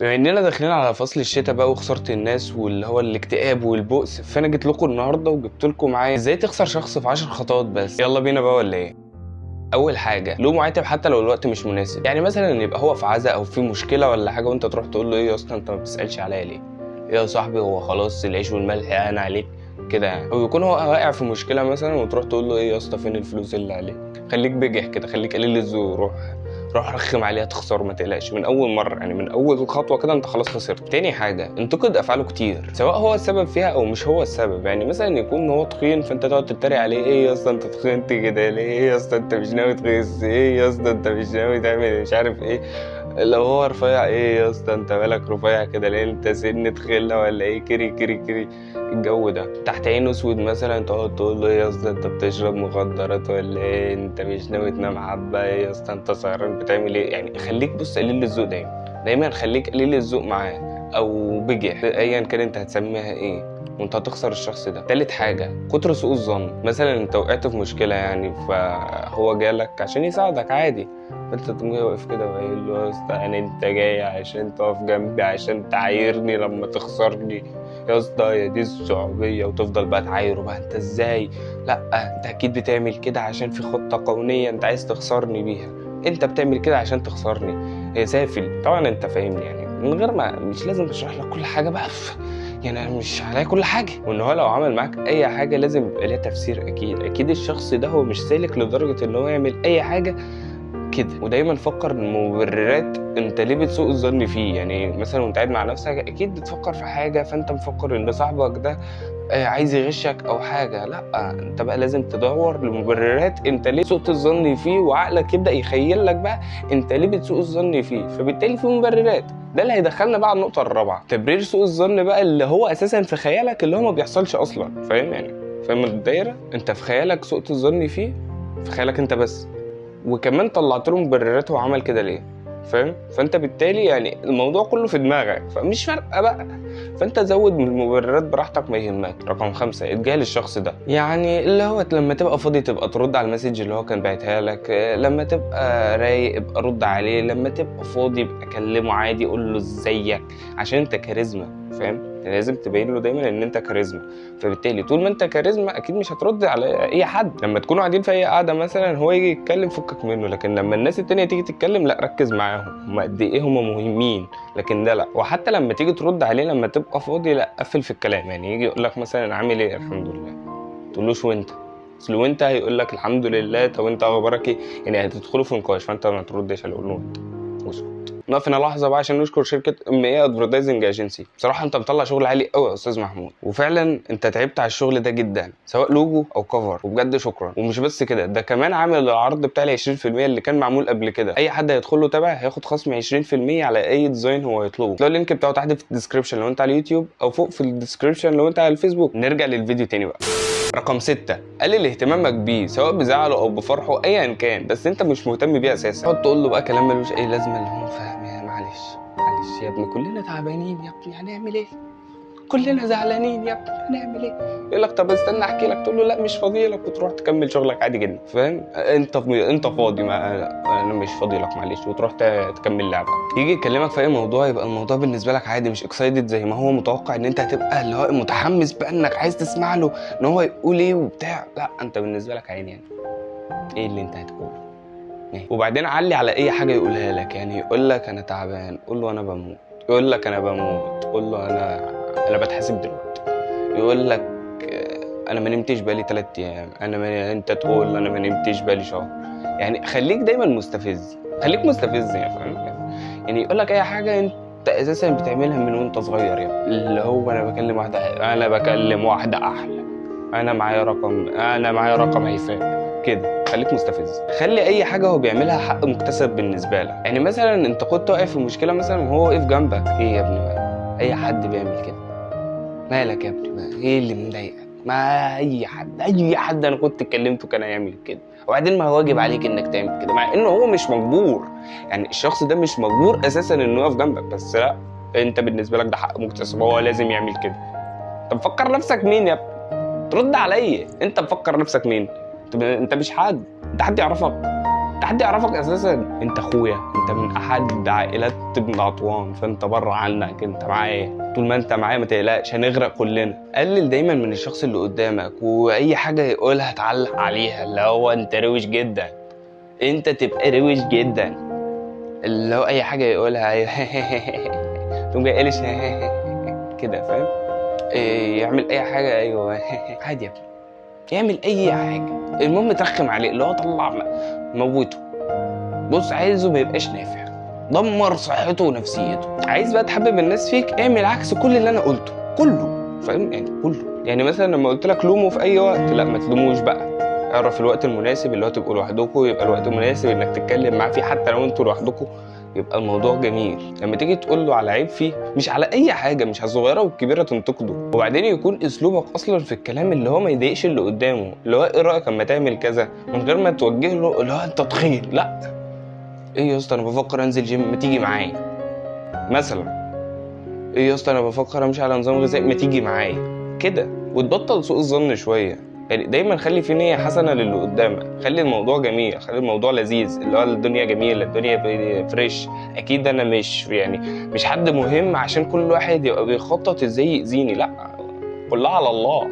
بما اننا داخلين على فصل الشتاء بقى وخسارة الناس واللي هو الاكتئاب والبؤس فانا جيت لكم النهارده وجبت لكم معايا إزاي تخسر شخص في 10 خطوات بس. يلا بينا بقى ولا إيه؟ أول حاجة لوم عاتب حتى لو الوقت مش مناسب. يعني مثلا يبقى هو في عزا أو في مشكلة ولا حاجة وأنت تروح تقول له إيه يا أسطى أنت ما بتسألش عليا ليه؟ إيه يا صاحبي هو خلاص العيش والملح أنا عليك كده يعني. أو يكون هو واقع في مشكلة مثلا وتروح تقول له إيه يا أسطى فين الفلوس اللي عليك؟ خليك بجح كده خليك قليل الذوق روح. روح رخم عليها تخسر ما تقلقش. من أول مرة يعني من أول خطوة كده أنت خلاص خسرت. تاني حاجة انتقد أفعاله كتير سواء هو السبب فيها أو مش هو السبب. يعني مثلا يكون هو تخين فأنت تقعد تتريق عليه إيه يا أسطى أنت تخنت كده ليه؟ إيه يا أسطى أنت مش ناوي تخس إيه يا أسطى أنت مش ناوي تعمل مش عارف إيه. لو هو رفيع إيه يا اسطى؟ انت مالك رفيع كده؟ ليه انت سن تخله ولا إيه؟ كري كري كري الجو ده. تحت عين أسود مثلا تقعد تقول له يا اسطى انت بتشرب مخدرات ولا إيه؟ انت مش ناوي تنام إيه يا اسطى؟ انت سهران بتعمل إيه؟ يعني خليك بص قليل الذوق دايما. دايما خليك قليل الذوق معاه. أو بجح ايا كان أنت هتسميها إيه وأنت هتخسر الشخص ده. تالت حاجة كتر سوء الظن. مثلا أنت وقعت في مشكلة يعني فهو جالك عشان يساعدك عادي. فأنت تقوم واقف كده وقايل له يا اسطى يعني أنت جاي عشان تقف جنبي عشان تعايرني لما تخسرني. يا اسطى يا دي الصعوبية. وتفضل بقى تعايره بقى أنت إزاي؟ لأ أنت أكيد بتعمل كده عشان في خطة قانونية أنت عايز تخسرني بيها. أنت بتعمل كده عشان تخسرني. هي سافل. طبعا أنت فاهمني يعني. من غير ما مش لازم اشرح لك كل حاجة بقى. يعني أنا مش عليا كل حاجة. وإن هو لو عمل معاك أي حاجة لازم يبقى ليها تفسير أكيد. أكيد الشخص ده هو مش سالك لدرجة إن هو يعمل أي حاجة كده. ودايما فكر المبررات أنت ليه بتسوء الظن فيه؟ يعني مثلا وأنت قاعد مع نفسك أكيد بتفكر في حاجة فأنت مفكر إن صاحبك ده عايز يغشك أو حاجة. لأ أنت بقى لازم تدور لمبررات أنت ليه سوء الظن فيه؟ وعقلك يبدأ يخيل لك بقى أنت ليه بتسوء الظن فيه؟ فبالتالي في مبررات. ده اللي هيدخلنا بقى على النقطة الرابعة. تبرير سوء الظن بقى اللي هو أساسا في خيالك اللي هو ما بيحصلش أصلا. فاهم يعني؟ فاهم الدايرة؟ أنت في خيالك سوء الظن فيه في خيالك أنت بس. وكمان طلعت له مبررات هو عمل كده ليه؟ فاهم؟ فانت بالتالي يعني الموضوع كله في دماغك فمش فارقة بقى. فانت زود من المبررات براحتك ما يهمك. رقم خمسة إتجاهل الشخص ده. يعني اللي هو لما تبقى فاضي تبقى ترد على المسج اللي هو كان باعتها لك. لما تبقى رايق ابقى رد عليه. لما تبقى فاضي ابقى كلمه عادي قول له إزيك؟ عشان أنت كاريزما فاهم؟ لازم تبين له دايما إن أنت كاريزما. فبالتالي طول ما أنت كاريزما أكيد مش هترد على أي حد. لما تكونوا قاعدين في أي قعده مثلا هو يجي يتكلم فكك منه. لكن لما الناس التانية تيجي تتكلم لأ ركز معاهم. هم قد إيه هم مهمين. لكن ده لأ. وحتى لما تيجي ترد عليه لما تبقى فاضي لأ قفل في الكلام. يعني يجي يقول لك مثلا عامل إيه؟ الحمد لله. تقولوش وأنت. أصل وأنت هيقول لك الحمد لله. طب انت أخبارك إيه؟ يعني هتدخلوا في نقاش. فأنت ما تردش هتقول له انت واسكت نقف هنا لحظة بقى عشان نشكر شركة أم اي advertising agency بصراحة أنت مطلع شغل عالي قوي يا أستاذ محمود. وفعلا أنت تعبت على الشغل ده جدا سواء لوجو أو cover وبجد شكرا. ومش بس كده ده كمان عامل العرض بتاع ال 20% اللي كان معمول قبل كده. أي حد هيدخل له تبع هياخد خصم 20% على أي design هو يطلبه. تلاقي ال link بتاعه تحت في ال description لو أنت على اليوتيوب أو فوق في ال description لو أنت على الفيسبوك. نرجع للفيديو تاني بقى. رقم ستة قلل اهتمامك بيه سواء بزعله أو بفرحه ايا كان بس أنت مش مهتم بيه أساسا. تقعد تقول له بقى كلام ملوش أي لازمة اللي هو فاهم. معلش معلش يا ابني كلنا تعبانين يا ابني هنعمل إيه؟ كلنا زعلانين يا ابني هنعمل إيه؟ يقول لك طب استنى احكي لك تقول له لا مش فاضي لك وتروح تكمل شغلك عادي جدا فاهم؟ انت انت فاضي ما أنا مش فاضي لك معلش وتروح تكمل لعبك يجي يكلمك في أي موضوع يبقى الموضوع بالنسبة لك عادي مش excited زي ما هو متوقع إن أنت هتبقى اللي هو متحمس بانك عايز تسمع له إن هو يقول إيه وبتاع لا أنت بالنسبة لك عادي يعني. إيه اللي أنت هتقوله؟ وبعدين علي على أي حاجة يقولها لك يعني يقول لك أنا تعبان قول له أنا بموت يقول لك أنا بموت قول له أنا أنا بتحاسب دلوقتي يقول لك أنا ما نمتش بقالي 3 أيام أنا ما أنت تقول أنا ما نمتش بقالي شهر. يعني خليك دايما مستفز خليك مستفز يعني فاهم؟ يعني يقول لك أي حاجة أنت أساسا بتعملها من وأنت صغير يعني. اللي هو أنا بكلم واحدة أنا بكلم واحدة أحلى أنا معايا رقم أنا معايا رقم هيفاء كده خليك مستفز. خلي أي حاجة هو بيعملها حق مكتسب بالنسبة لك. يعني مثلا أنت كنت واقف في مشكلة مثلا وهو واقف جنبك. إيه يا ابني بقى؟ أي حد بيعمل كده. مالك يا ابني بقى؟ إيه اللي مضايقك؟ ما أي حد أي حد أنا كنت اتكلمته كان هيعمل كده. وبعدين ما هو واجب عليك إنك تعمل كده مع إنه هو مش مجبور. يعني الشخص ده مش مجبور أساسا إنه يقف جنبك. بس لأ أنت بالنسبة لك ده حق مكتسب هو لازم يعمل كده. انت مفكر نفسك مين يا ابني؟ ترد عليا. أنت مفكر نفسك مين؟ انت مش حد. انت حد يعرفك. انت حد يعرفك أساسا. انت أخويا. انت من أحد عائلات ابن عطوان. فأنت بره عنك. انت معايا. طول ما انت معايا ما تقلقش. هنغرق كلنا. قلل دايما من الشخص اللي قدامك. وأي حاجة يقولها تعلق عليها. اللي هو انت روش جدا. انت تبقى روش جدا. اللي هو أي حاجة يقولها. تقوم جاي قالش كده فاهم؟ إيه، يعمل أي حاجة. أيوه. عادي يا ابني. يعمل أي حاجة. المهم ترخم عليه اللي هو طلع موته. بص عايزه ما يبقاش نافع. دمر صحته ونفسيته. عايز بقى تحبب الناس فيك اعمل عكس كل اللي أنا قلته. كله. فاهم؟ يعني كله. يعني مثلا لما قلت لك لومه في أي وقت لا ما تلوموش بقى. اعرف الوقت المناسب اللي هو تبقوا لوحدكم يبقى الوقت المناسب إنك تتكلم معاه فيه حتى لو أنتوا لوحدكم. يبقى الموضوع جميل. لما تيجي تقول له على عيب فيه مش على أي حاجة مش على الصغيرة والكبيرة تنتقده. وبعدين يكون أسلوبك أصلا في الكلام اللي هو ما يضايقش اللي قدامه اللي هو إيه رأيك أما تعمل كذا؟ من غير ما توجه له اللي هو أنت تخين. لا. إيه يا أسطى أنا بفكر أنزل جيم ما تيجي معايا. مثلا. إيه يا أسطى أنا بفكر أمشي على نظام غذائي ما تيجي معايا. كده. وتبطل سوء الظن شوية. يعني دايما خلي في نية حسنة للي قدامك. خلي الموضوع جميل خلي الموضوع لذيذ. اللي هو الدنيا جميلة الدنيا فريش أكيد أنا مش يعني مش حد مهم عشان كل واحد يبقى بيخطط إزاي يأذيني. لأ كلها على الله.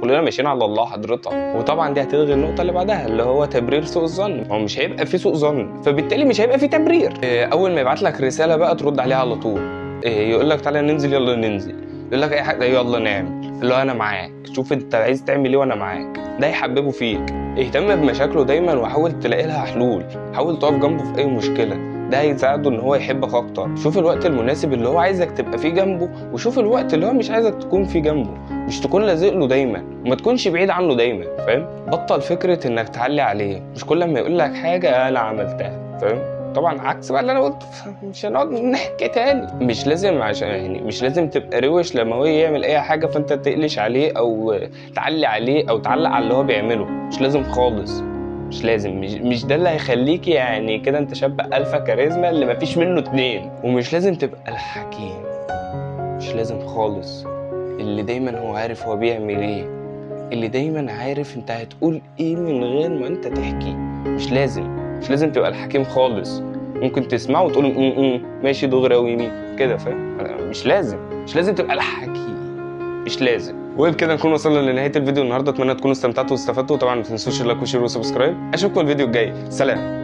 كلنا ماشيين على الله حضرتك. وطبعا دي هتلغي النقطة اللي بعدها اللي هو تبرير سوء الظن. هو مش هيبقى في سوء ظن. فبالتالي مش هيبقى في تبرير. إيه، أول ما يبعت لك رسالة بقى ترد عليها على طول. إيه، يقول لك تعالى ننزل يلا ننزل. يقول لك أي حاجة يلا نعمل. اللي هو أنا معاك. شوف أنت عايز تعمل إيه وأنا معاك. ده يحببه فيك. اهتم بمشاكله دايما وحاول تلاقي لها حلول. حاول تقف جنبه في أي مشكلة. ده هيساعده إن هو يحبك أكتر. شوف الوقت المناسب اللي هو عايزك تبقى فيه جنبه وشوف الوقت اللي هو مش عايزك تكون فيه جنبه. مش تكون لازق له دايما. وما تكونش بعيد عنه دايما. فاهم؟ بطل فكرة إنك تعلي عليه. مش كل ما يقول لك حاجة أنا عملتها. فاهم؟ طبعا عكس بقى اللي أنا قلته مش هنقعد نحكي تاني. مش لازم عشان يعني مش لازم تبقى روش لما هو يعمل أي حاجة فأنت تقلش عليه أو تعلي عليه أو تعلق على اللي هو بيعمله. مش لازم خالص. مش لازم. مش, مش ده اللي هيخليك يعني كده أنت شاب ألفا كاريزما اللي مفيش منه اتنين. ومش لازم تبقى الحكيم. مش لازم خالص. اللي دايما هو عارف هو بيعمل إيه. اللي دايما عارف أنت هتقول إيه من غير ما أنت تحكي. مش لازم. مش لازم تبقى الحكيم خالص. ممكن تسمعه وتقول م ماشي دغري أو يمين كده فاهم؟ مش لازم مش لازم تبقى الحكيم مش لازم. وبكده نكون وصلنا لنهاية الفيديو النهارده أتمنى تكونوا استمتعتوا واستفدتوا. طبعا ما تنسوش ال like وال share وال subscribe أشوفكم الفيديو الجاي. سلام.